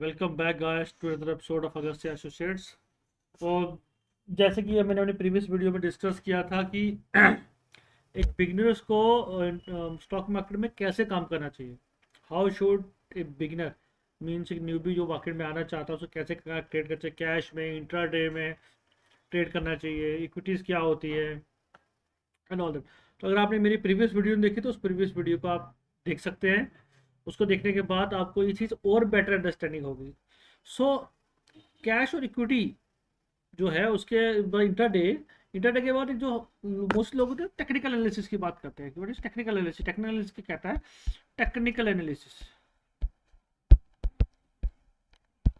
Welcome back guys to other episode of August associates और जैसे कि मैंने अपनी प्रीवियस वीडियो में डिस्कस किया था कि एक बिगनर्स को स्टॉक मार्केट में कैसे काम करना चाहिए? How should a beginner means एक न्यूबी जो मार्केट में आना चाहता है उसको कैसे ट्रेड करना चाहिए? कैश में इंट्रा डे में ट्रेड करना चाहिए? इक्विटीज़ क्या होती है? एंड ऑल दैट तो अगर आपने मेरी प्रीवियस वीडियो देखी तो उस प्रीवियस वीडियो को आप देख सकते हैं। उसको देखने के बाद आपको ये चीज़ और बेटर अंडरस्टैंडिंग होगी। सो कैश और इक्विटी जो है उसके इंटर डे इंटर डे के बाद जो मोस्ट लोग होते हैं टेक्निकल एनालिसिस की बात करते हैं कि टेक्निकल एनालिसिस टेक्निकल एनालिसिस क्या कहता है? Technical analysis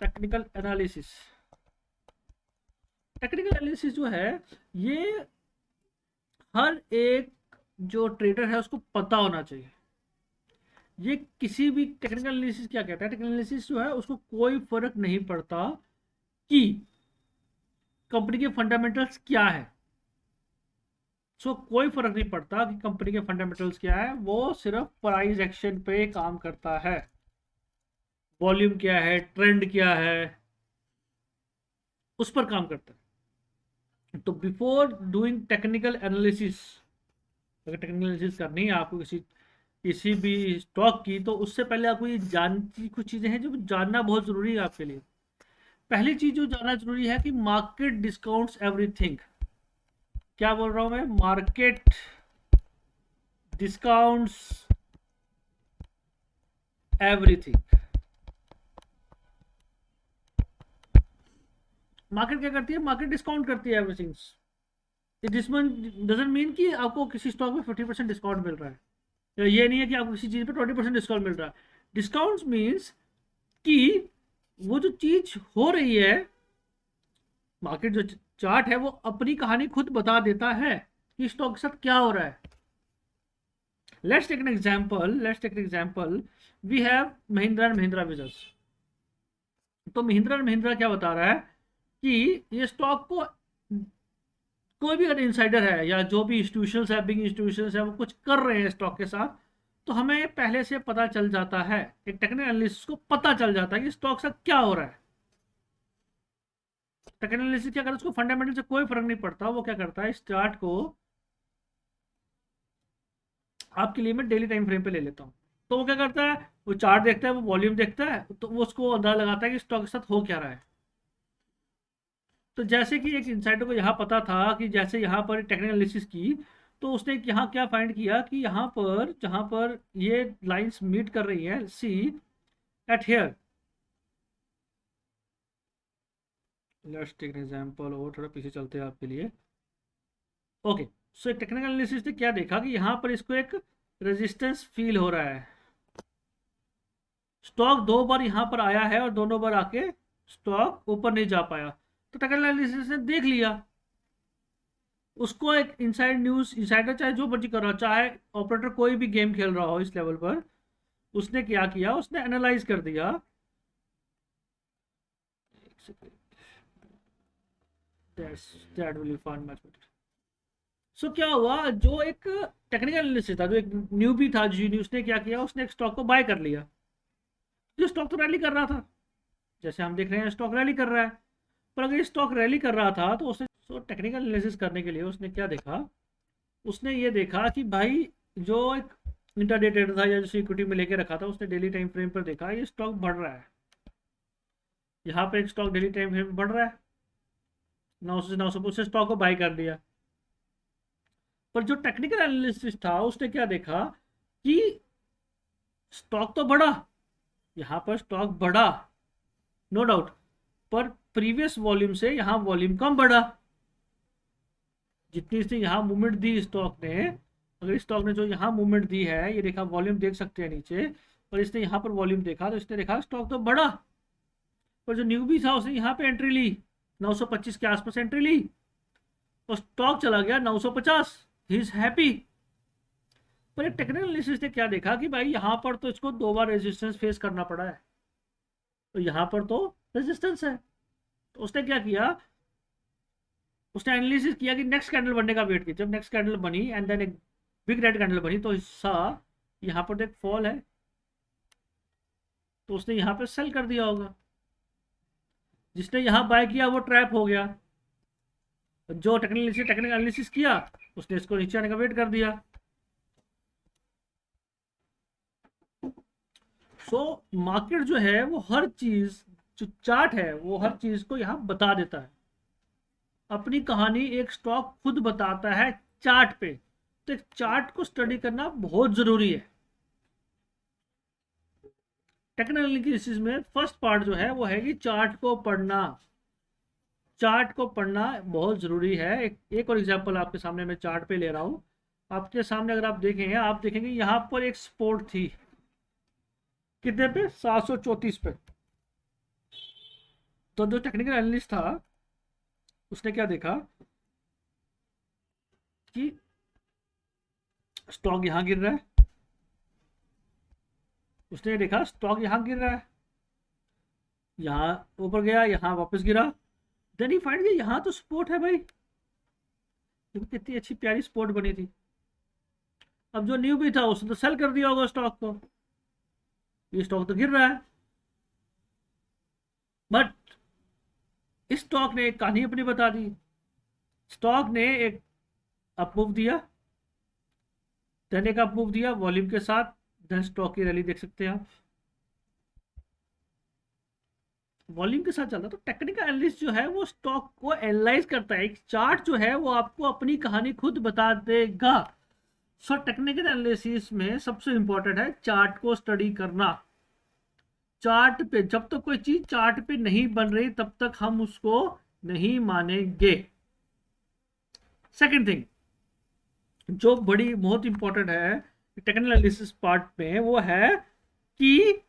technical analysis technical analysis जो है, ये हर एक जो ट्रेडर है उसको पता होना चाहिए। ये किसी भी टेक्निकल एनालिसिस क्या कहता है? टेक्निकल एनालिसिस जो है उसको कोई फ़र्क नहीं पड़ता कि कंपनी के फंडामेंटल्स क्या है। सो so, कोई फ़र्क नहीं पड़ता कि कंपनी के फंडामेंटल्स क्या है। वो सिर्फ़ प्राइस एक्शन पे काम करता है। वॉल्यूम क्या है? ट्रेंड क्या है? उस पर काम करता है। तो बिफोर डूइंग टेक्निकल एनालिसिस अगर टेक्निकल एनालिसिस करनी है आपको किसी किसी भी स्टॉक की तो उससे पहले आपको ये जानती कुछ चीज़ें हैं जो जानना बहुत ज़रूरी है आपके लिए। पहली चीज़ जो जानना ज़रूरी है कि मार्केट डिस्काउंट्स एवरीथिंग क्या बोल रहा हूँ मैं? मार्केट डिस्काउंट्स एवरीथिंग मार्केट क्या करती है? मार्केट डिस्काउंट करती है एवरीथिंग डजेंट मीन कि आपको किसी स्टॉक में फिफ्टी परसेंट डिस्काउंट मिल रहा है। तो ये नहीं है कि आपको किसी चीज़ पे ट्वेंटी परसेंट डिस्काउंट मिल रहा है। डिस्काउंट मीन्स कि वो जो चीज़ हो रही है मार्केट जो चार्ट है, वो अपनी कहानी खुद बता देता है कि स्टॉक के साथ क्या हो रहा है। Let's take an example let's take an example we have Mahindra and Mahindra business तो महिंद्रा एंड महिंद्रा क्या बता रहा है कि ये स्टॉक को कोई भी अगर इंसाइडर है या जो भी इंस्टीट्यूशन है बिग इंस्टीट्यूशन है, वो कुछ कर रहे हैं स्टॉक के साथ तो हमें पहले से पता चल जाता है, एक टेक्निकल को पता चल जाता है कि स्टॉक से क्या हो रहा है। टेक्निकल क्या करता है उसको फंडामेंटल से कोई फ़र्क नहीं पड़ता, वो क्या करता है, इस चार्ट को आपके लिए मैं डेली टाइम फ्रेम पे ले लेता हूँ। तो वो क्या करता है, वो चार्ट देखता है, वो वॉल्यूम देखता है तो वो उसको अंदाज़ा लगाता है कि स्टॉक के साथ हो क्या रहा है। तो जैसे कि एक इंसाइडर को यहाँ पता था कि जैसे यहाँ पर टेक्निकल एनालिसिस की तो उसने यहाँ क्या फाइंड किया कि यहाँ पर, जहाँ पर ये लाइंस मीट कर रही हैं see at here let's take example और थोड़ा पीछे चलते हैं आपके लिए। ओके सो एक टेक्निकल एनालिसिस ने क्या देखा कि यहाँ पर इसको एक रेजिस्टेंस फील हो रहा है। स्टॉक दो बार यहाँ पर आया है और दोनों बार आके स्टॉक ऊपर नहीं जा पाया। तो एनालिसिस ने देख लिया। उसको एक इनसाइड न्यूज़ इनसाइडर चाहे जो मर्ज़ी कर रहा चाहे ऑपरेटर कोई भी गेम खेल रहा हो इस लेवल पर उसने क्या किया? उसने एनालाइज कर दिया। सो so, क्या हुआ? जो एक टेक्निकल एनालिसिस था जो एक न्यू भी था जी उसने क्या किया? उसने एक स्टॉक को बाय कर लिया। जो स्टॉक तो रैली कर रहा था। जैसे हम देख रहे हैं स्टॉक रैली कर रहा है। पर अगर स्टॉक रैली कर रहा था तो उसने तो टेक्निकल एनालिसिस करने के लिए उसने क्या देखा? उसने ये देखा कि भाई, जो एक इंटरडे ट्रेडर था या जिसे इक्विटी में लेके रखा था, उसने डेली टाइम फ्रेम पर देखा, ये स्टॉक बढ़ रहा है। यहाँ पे एक स्टॉक डेली टाइम फ्रेम बढ़ रहा है। नौ सौ नौ सौ उसने स्टॉक को बाई कर दिया। पर जो टेक्निकल एनालिसिस था, उसने क्या देखा कि स्टॉक तो बढ़ा। यहाँ पर स्टॉक बढ़ा नो डाउट पर प्रीवियस वॉल्यूम से यहाँ वॉल्यूम कम बढ़ा। जितनी इसने यहाँ मूवमेंट दी स्टॉक ने, अगर स्टॉक ने जो यहाँ मूवमेंट दी है, ये देखा वॉल्यूम देख सकते हैं नीचे और इसने यहाँ पर वॉल्यूम देखा तो इसने देखा स्टॉक तो बढ़ा। पर जो न्यू भी था, उसने यहाँ पे एंट्री ली 925 के आसपास एंट्री ली, और स्टॉक चला गया 950 ही इज़ हैप्पी पर एक टेक्निकल एनालिसिस ने क्या देखा कि भाई यहाँ पर तो इसको दो बार रेजिस्टेंस फेस करना पड़ा है। तो यहाँ पर तो रेजिस्टेंस है। तो उसने क्या किया? उसने एनालिसिस किया कि नेक्स्ट कैंडल बनने का वेट किया। जब नेक्स्ट कैंडल बनी एंड देन एक बिग रेड कैंडल बनी तो हिस्सा यहाँ पर एक फॉल है। तो उसने यहाँ पे सेल कर दिया होगा। जिसने यहाँ बाय किया वो ट्रैप हो गया। जो टेक्निकल टेक्निकल एनालिसिस किया उसने इसको नीचे आने का वेट कर दिया। सो so, मार्केट जो है वो हर चीज़ जो चार्ट है, वो हर चीज़ को यहाँ बता देता है। अपनी कहानी एक स्टॉक खुद बताता है चार्ट पे। तो एक चार्ट को स्टडी करना बहुत ज़रूरी है। एनालिसिस में फ़र्स्ट पार्ट जो है, वो है कि चार्ट को पढ़ना। चार्ट को पढ़ना बहुत ज़रूरी है। एक एक और एग्जांपल आपके सामने मैं चार्ट पे ले रहा हूँ। आपके सामने अगर आप देखेंगे आप देखेंगे यहाँ पर एक स्पोर्ट थी। कितने पे? सात सौ पे। तो जो टेक्निकल एनालिस्ट था, उसने क्या देखा कि स्टॉक यहाँ गिर रहा है। उसने देखा स्टॉक यहाँ गिर रहा है। यहाँ ऊपर गया, यहाँ वापस गिरा। देन ही फाइंड यहाँ तो स्पोर्ट है भाई। देखो कितनी अच्छी प्यारी स्पोर्ट बनी थी। अब जो न्यू भी था, उसने तो सेल कर दिया होगा स्टॉक को। ये स्टॉक तो गिर रहा है। बट स्टॉक ने एक कहानी अपनी बता दी। स्टॉक ने एक अपमूव दिया। देन एक अपमूव दिया वॉल्यूम के साथ। देन स्टॉक की रैली देख सकते हैं आप। वॉल्यूम के साथ चलता है तो टेक्निकल एनालिस्ट जो है, वो स्टॉक को एनालाइज करता है। एक चार्ट जो है, वो आपको अपनी कहानी खुद बता देगा। सो टेक्निकल एनालिसिस में सबसे इंपॉर्टेंट है चार्ट को स्टडी करना। चार्ट पे, जब तक तो कोई चीज़ चार्ट पे नहीं बन रही, तब तक हम उसको नहीं मानेंगे। सेकंड थिंग जो बड़ी, बहुत इंपॉर्टेंट है, टेक्निकल एनालिसिस पार्ट में, वो है कि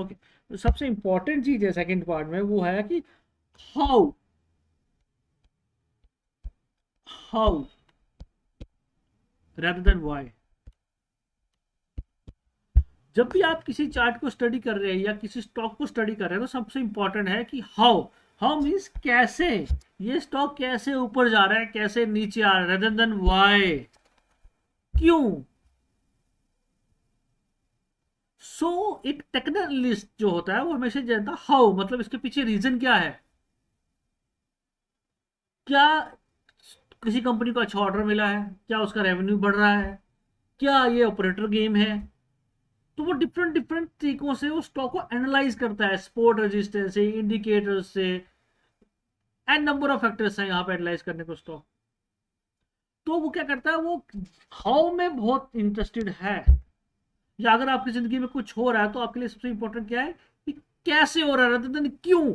ओके तो सबसे इंपॉर्टेंट चीज़ है सेकंड पार्ट में वो है कि how how rather than why जब भी आप किसी चार्ट को स्टडी कर रहे हैं या किसी स्टॉक को स्टडी कर रहे हैं तो सबसे इंपॉर्टेंट है कि हाउ हाउ मीन्स कैसे, ये स्टॉक कैसे ऊपर जा रहा है, कैसे नीचे आ रहा है रेदर देन वाई क्यों? सो एक टेक्निकलिस्ट जो होता है, वो हमेशा जानता हाउ मतलब इसके पीछे रीजन क्या है? क्या किसी कंपनी को अच्छा ऑर्डर मिला है? क्या उसका रेवेन्यू बढ़ रहा है? क्या ये ऑपरेटर गेम है? तो वो डिफरेंट डिफरेंट तरीकों से वो स्टॉक को एनालाइज करता है स्पोर्ट रजिस्टेंस से इंडिकेटर्स से एंड नंबर ऑफ़ फैक्टर्स हैं यहाँ पे एनालाइज करने को स्टॉक तो वो क्या करता है? वो हाउ में बहुत इंटरेस्टेड है. या अगर आपकी ज़िंदगी में कुछ हो रहा है तो आपके लिए सबसे इंपॉर्टेंट क्या है कि कैसे हो रहा है? क्यों?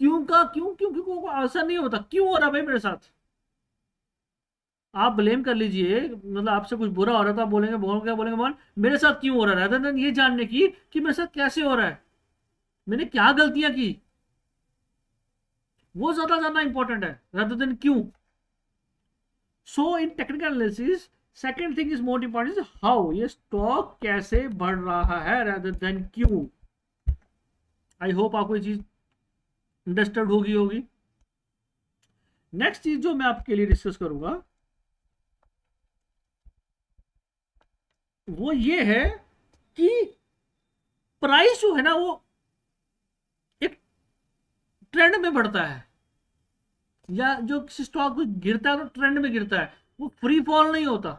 क्यों का, क्यों क्यों क्यों आंसर नहीं होता। क्यों हो रहा भाई मेरे साथ? आप ब्लेम कर लीजिए मतलब आपसे कुछ बुरा हो रहा था, बोलेंगे, बोल, क्या बोलेंगे, बोल, मेरे साथ क्यों हो रहा है? रादर ये जानने की कि मेरे साथ कैसे हो रहा है। मैंने क्या गलतियाँ की? वो ज़्यादा जानना इंपॉर्टेंट है। देन क्यों? So in technical analysis second thing is most important is how ये स्टॉक कैसे बढ़ रहा है रेदर देन क्यों? आई होप आपको ये चीज़ अंडरस्टैंड होगी होगी। नेक्स्ट चीज़ जो मैं आपके लिए डिस्कस करूँगा, वो ये है कि प्राइस जो है ना वो एक ट्रेंड में बढ़ता है। या जो किसी स्टॉक गिरता है तो ट्रेंड में गिरता है। वो फ्री फॉल नहीं होता।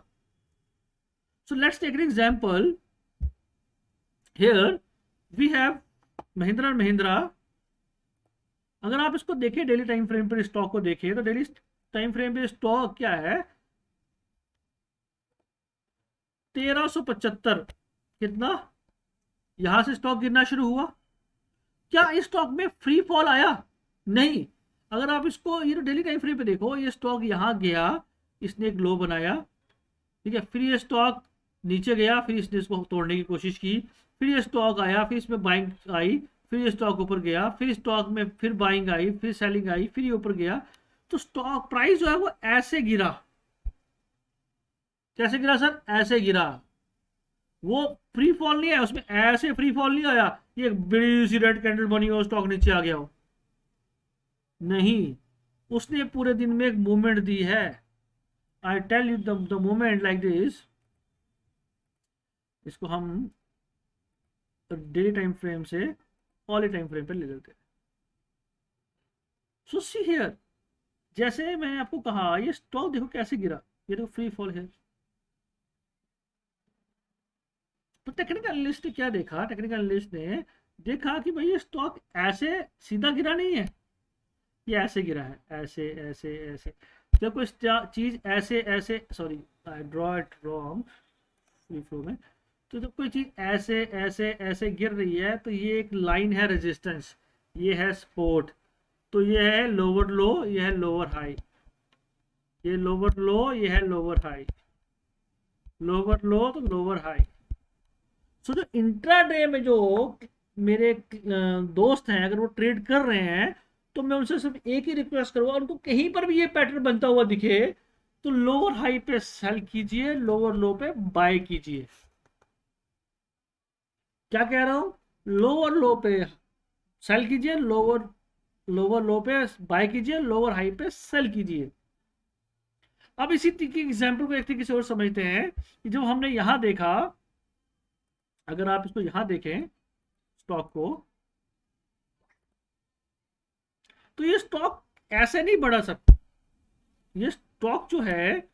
So let's take an example here we have Mahindra Mahindra अगर आप इसको देखें डेली टाइम फ्रेम पर स्टॉक को देखिए तो डेली टाइम फ्रेम पे स्टॉक क्या है? तेरह सौ पचहत्तर। कितना? यहाँ से स्टॉक गिरना शुरू हुआ। क्या इस स्टॉक में फ्री फॉल आया? नहीं। अगर आप इसको, ये डेली टाइम फ्रेम पे देखो, ये स्टॉक यहाँ गया। इसने एक लो बनाया, ठीक है? फिर ये स्टॉक नीचे गया, फिर इसने इसको तोड़ने की कोशिश की, फिर ये स्टॉक आया, फिर इसमें बाइंग आई, फिर ये स्टॉक ऊपर गया, फिर स्टॉक में फिर बाइंग आई, फिर सेलिंग आई, फिर ये ऊपर गया। तो स्टॉक प्राइस जो है वो ऐसे गिरा। कैसे गिरा सर? ऐसे गिरा। वो फ्री फॉल नहीं आया, उसमें ऐसे फ्री फॉल नहीं आया। ये बड़ी सी रेड कैंडल बनी हो स्टॉक नीचे आ गया हो। नहीं, उसने पूरे दिन में एक मूवमेंट दी है। I tell you the movement like this इसको हम डेली टाइम फ्रेम से ऑल टाइम फ्रेम पर ले लेते हैं। सो सी हियर जैसे मैंने आपको कहा, ये स्टॉक देखो कैसे गिरा, ये देखो फ्री फॉल है। तो टेक्निकल एनालिस्ट ने क्या देखा? टेक्निकल एनालिस्ट ने देखा कि भाई ये स्टॉक ऐसे सीधा गिरा नहीं है। ये ऐसे गिरा है, ऐसे ऐसे ऐसे। जब कोई चीज़ ऐसे ऐसे sorry I draw it wrong free flow में तो जब कोई चीज़ ऐसे ऐसे ऐसे गिर रही है तो ये एक लाइन है रेजिस्टेंस ये है सपोर्ट तो ये है लोअर लो ये है लोअर हाई ये लोअर लो ये है लोअर हाई लोअर लो तो लोअर हाई सो जो इंट्राडे में जो मेरे दोस्त हैं, अगर वो ट्रेड कर रहे हैं तो मैं उनसे सिर्फ़ एक ही रिक्वेस्ट करूँगा, उनको कहीं पर भी ये पैटर्न बनता हुआ दिखे तो लोअर हाई पे सेल कीजिए लोअर लो पे बाय कीजिए। क्या कह रहा हूँ? लोअर लो पे सेल कीजिए लोअर लोअर लो पे बाय कीजिए लोअर हाई पे सेल कीजिए। अब इसी की एग्ज़ाम्पल को एक तरीके से और समझते हैं कि जब हमने यहाँ देखा, अगर आप इसको यहाँ देखें स्टॉक को तो ये स्टॉक ऐसे नहीं बढ़ा सकता ये स्टॉक जो है,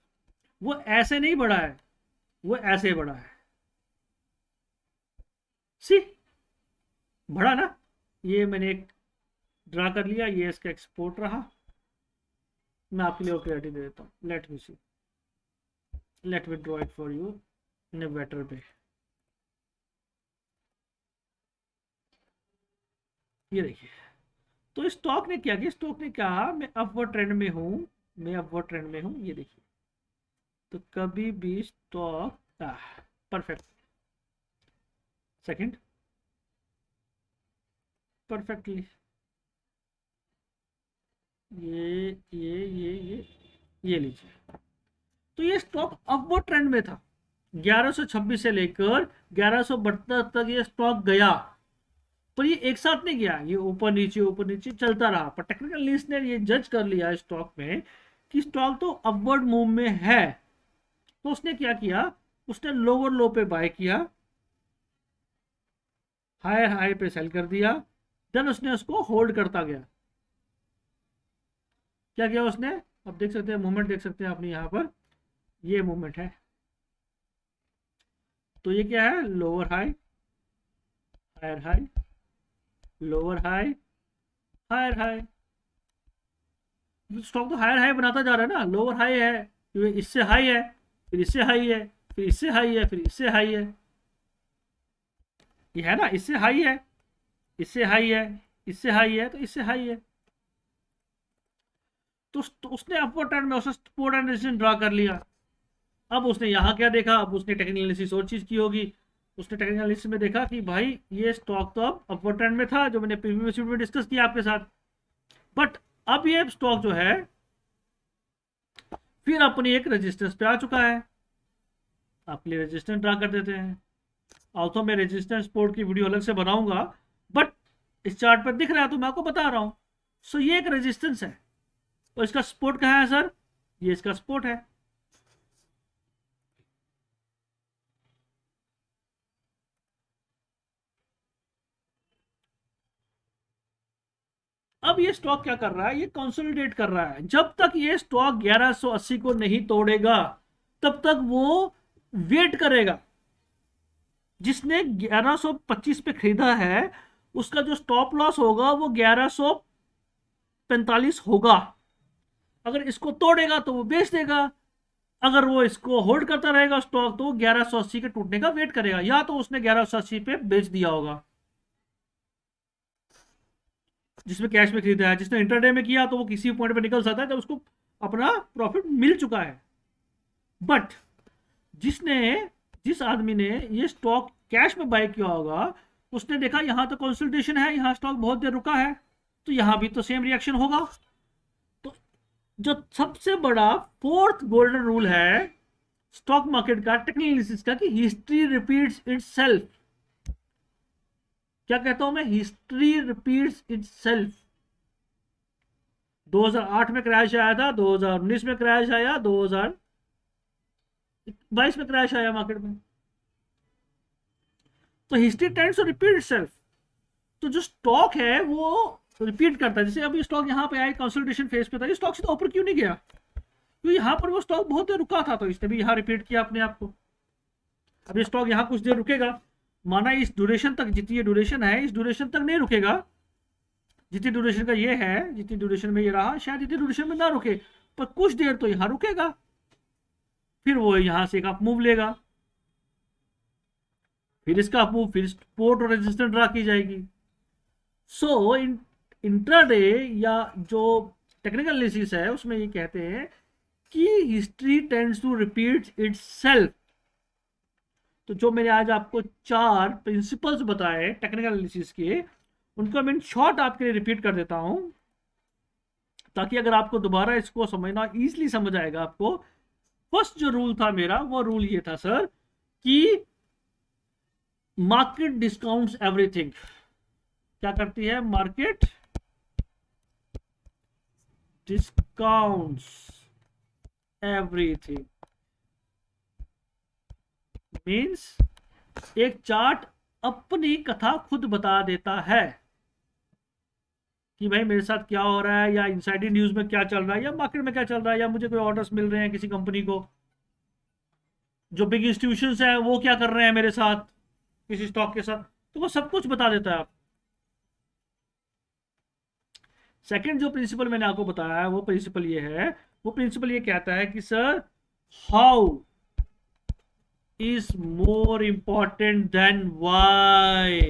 वो ऐसे नहीं बढ़ा है, वो ऐसे बढ़ा है। सी बढ़ा ना? ये मैंने एक ड्रा कर लिया, ये इसका एक्सपोर्ट रहा। मैं आपके लिए क्लियरिटी दे देता हूँ। Let me see let me draw it for you in a better way ये देखिए। तो स्टॉक ने क्या किया? स्टॉक ने कहा, मैं अपवर्ड ट्रेंड में हूँ, मैं अपवर्ड ट्रेंड में हूँ, ये देखिए। तो कभी भी स्टॉक परफेक्ट सेकंड परफेक्टली ये ये ये ये ये लीजिए। तो ये स्टॉक अपवर्ड ट्रेंड में था। 1126 से लेकर ग्यारह तक ये स्टॉक गया। पर ये एक साथ नहीं गया, ये ऊपर नीचे ऊपर नीचे चलता रहा। पर टेक्निकल लिस्ट ने ये जज कर लिया स्टॉक में कि स्टॉक तो अपवर्ड मूव में है। तो उसने क्या किया? उसने लोअर लो पे बाय किया हायर हाई पे सेल कर दिया देन उसने उसको होल्ड करता गया। क्या किया उसने? अब देख सकते हैं मूवमेंट देख सकते हैं अपनी यहाँ पर। ये मूवमेंट है। तो ये क्या है? Lower high higher high lower high higher high stock तो हायर हाई बनाता जा रहा है ना। लोअर हाई है क्योंकि इससे हाई है फिर इससे हाई है फिर इससे हाई है फिर इससे हाई है। ये है ना इससे हाई है इससे हाई है इससे हाई है तो इससे हाई है। तो, तो उसने अपवर्ड ट्रेंड में उसने सपोर्ट एंड ड्रा कर लिया। अब उसने यहाँ क्या देखा? अब उसने टेक्निकल और चीज़ की होगी। उसने टेक्निकल एनालिसिस में देखा कि भाई, ये स्टॉक तो अब अपवर्ड ट्रेंड में था, जो मैंने प्रीवियस वीडियो में डिस्कस किया आपके साथ। बट अब ये स्टॉक जो है, फिर अपनी एक रेजिस्टेंस पे आ चुका है। आपके लिए रेजिस्टेंस ड्रा कर देते हैं। ऑल्सो मैं रेजिस्टेंस सपोर्ट की वीडियो अलग से बनाऊँगा बट इस चार्ट पर दिख रहा है तो मैं आपको बता रहा हूँ। सो ये एक रेजिस्टेंस है। और इसका सपोर्ट कहाँ है सर ये इसका सपोर्ट है। अब ये स्टॉक क्या कर रहा है? ये कंसोलिडेट कर रहा है। जब तक ये स्टॉक 1180 को नहीं तोड़ेगा, तब तक वो वेट करेगा। जिसने 1125 पे खरीदा है, उसका जो स्टॉप लॉस होगा वो 1145 होगा। अगर इसको तोड़ेगा तो वो बेच देगा। अगर वो इसको होल्ड करता रहेगा स्टॉक तो ग्यारह के टूटने का वेट करेगा। या तो उसने ग्यारह पे बेच दिया होगा। जिसमें कैश में खरीदा है, जिसने इंटरडे में किया तो वो किसी पॉइंट पे निकल सकता है जब उसको अपना प्रॉफिट मिल चुका है। बट जिसने, जिस आदमी ने ये स्टॉक कैश में बाय किया होगा, उसने देखा यहाँ तो कंसल्टेशन है, यहाँ स्टॉक बहुत देर रुका है तो यहाँ भी तो सेम रिएक्शन होगा। तो जो सबसे बड़ा फोर्थ गोल्डन रूल है स्टॉक मार्केट का टेक्निकल का कि हिस्ट्री रिपीट्स इटसेल्फ क्या कहता हूँ मैं? हिस्ट्री रिपीट्स इट सेल्फ 2008 में क्रैश आया था 2019 में क्रैश आया 2022 में क्रैश आया मार्केट में। तो history tends to repeat self तो जो स्टॉक है, वो रिपीट करता है। जैसे अभी स्टॉक यहाँ पे आया कंसल्टेशन फ़ेज़ पे था। स्टॉक सीधा ऊपर क्यों नहीं गया? क्योंकि यहाँ पर वो स्टॉक बहुत देर रुका था तो इसने भी यहाँ रिपीट किया अपने आप को। अभी स्टॉक यहाँ कुछ देर रुकेगा। माना इस ड्यूरेशन तक जितनी ये ड्यूरेशन है इस ड्यूरेशन तक नहीं रुकेगा। जितनी ड्यूरेशन का ये है जितनी ड्यूरेशन में ये रहा शायद इतनी ड्यूरेशन में ना रुके पर कुछ देर तो यहाँ रुकेगा। फिर वो यहाँ से एक अप मूव लेगा। फिर इसका अप मूव फिर सपोर्ट और रेजिस्टेंट ड्रा की जाएगी। सो so, इन इंट्राडे या जो टेक्निकल एनालिसिस है उसमें ये कहते हैं कि history tends to repeat itself तो जो मैंने आज आपको चार प्रिंसिपल्स बताए टेक्निकल एनालिसिस के, उनको मैं शॉर्ट आपके लिए रिपीट कर देता हूँ, ताकि अगर आपको दोबारा इसको समझना ईजिली समझ आएगा आपको फ़र्स्ट जो रूल था मेरा, वो रूल ये था सर कि मार्केट डिस्काउंट्स एवरीथिंग क्या करती है? मार्केट डिस्काउंट्स एवरीथिंग मीन्स एक चार्ट अपनी कथा खुद बता देता है कि भाई मेरे साथ क्या हो रहा है या इनसाइडी न्यूज़ में क्या चल रहा है या मार्केट में क्या चल रहा है या मुझे कोई ऑर्डर्स मिल रहे हैं किसी कंपनी को। जो बिग इंस्टीट्यूशन है, वो क्या कर रहे हैं मेरे साथ, किसी स्टॉक के साथ। तो वो सब कुछ बता देता है आप। सेकंड जो प्रिंसिपल मैंने आपको बताया है वो प्रिंसिपल ये है, वो प्रिंसिपल ये कहता है कि sir how is more important than why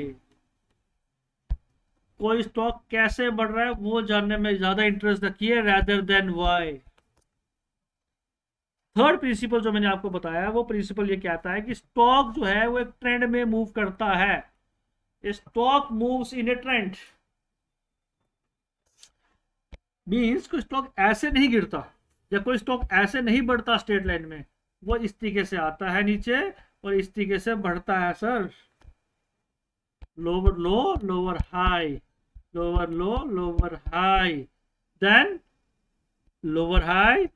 कोई स्टॉक कैसे बढ़ रहा है, वो जानने में ज़्यादा इंटरेस्ट रखिए rather than why third principle जो मैंने आपको बताया, वो प्रिंसिपल ये कहता है कि स्टॉक जो है, वो एक ट्रेंड में मूव करता है। Stock moves in a trend means कोई स्टॉक ऐसे नहीं गिरता, या कोई स्टॉक ऐसे नहीं बढ़ता स्टेट लाइन में। वो इस तरीके से आता है नीचे और इस तरीके से बढ़ता है sir. Lower low lower high lower low lower high Then lower high,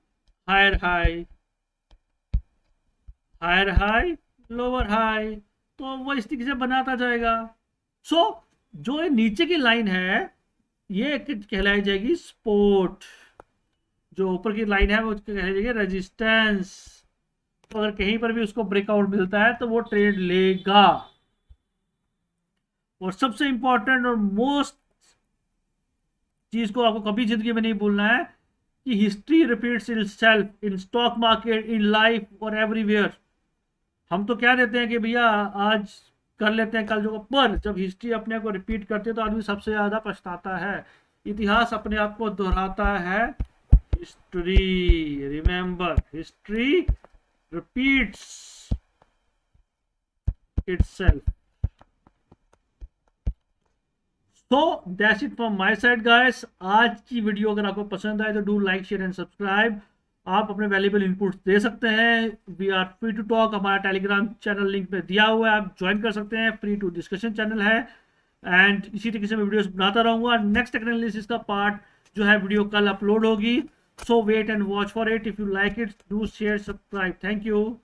higher high, higher high, lower high. तो वो इस तरीके से बनाता जाएगा। सो so, जो नीचे की लाइन है ये कहलाई जाएगी स्पोर्ट जो ऊपर की लाइन है वो कहलाई जाएगी रेजिस्टेंस तो अगर कहीं पर भी उसको ब्रेकआउट मिलता है तो वो ट्रेड लेगा। और सबसे इंपॉर्टेंट और मोस्ट चीज़ को आपको कभी ज़िंदगी में नहीं भूलना है कि history repeats in self in stock market in life और एवरीवेयर हम तो क्या देते हैं कि भैया, आज कर लेते हैं, कल जो, पर जब हिस्ट्री अपने को रिपीट करते हैं तो आदमी सबसे ज़्यादा पछताता है। इतिहास अपने आप को दोहराता है। History remember history repeats itself तो that's it from my side guys आज की वीडियो अगर आपको पसंद आए तो do like share and subscribe आप अपने वैल्यूबल इनपुट्स दे सकते हैं. We are free to talk हमारा टेलीग्राम चैनल लिंक पे दिया हुआ है. आप ज्वाइन कर सकते हैं. फ्री टू डिस्कशन चैनल है. एंड इसी तरीके से मैं वीडियोस बनाता रहूँगा. नेक्स्ट टेक्नोलॉजिस का पार्ट जो है वीडियो कल अपलोड होगी. so wait and watch for it. If you like it do share subscribe. Thank you.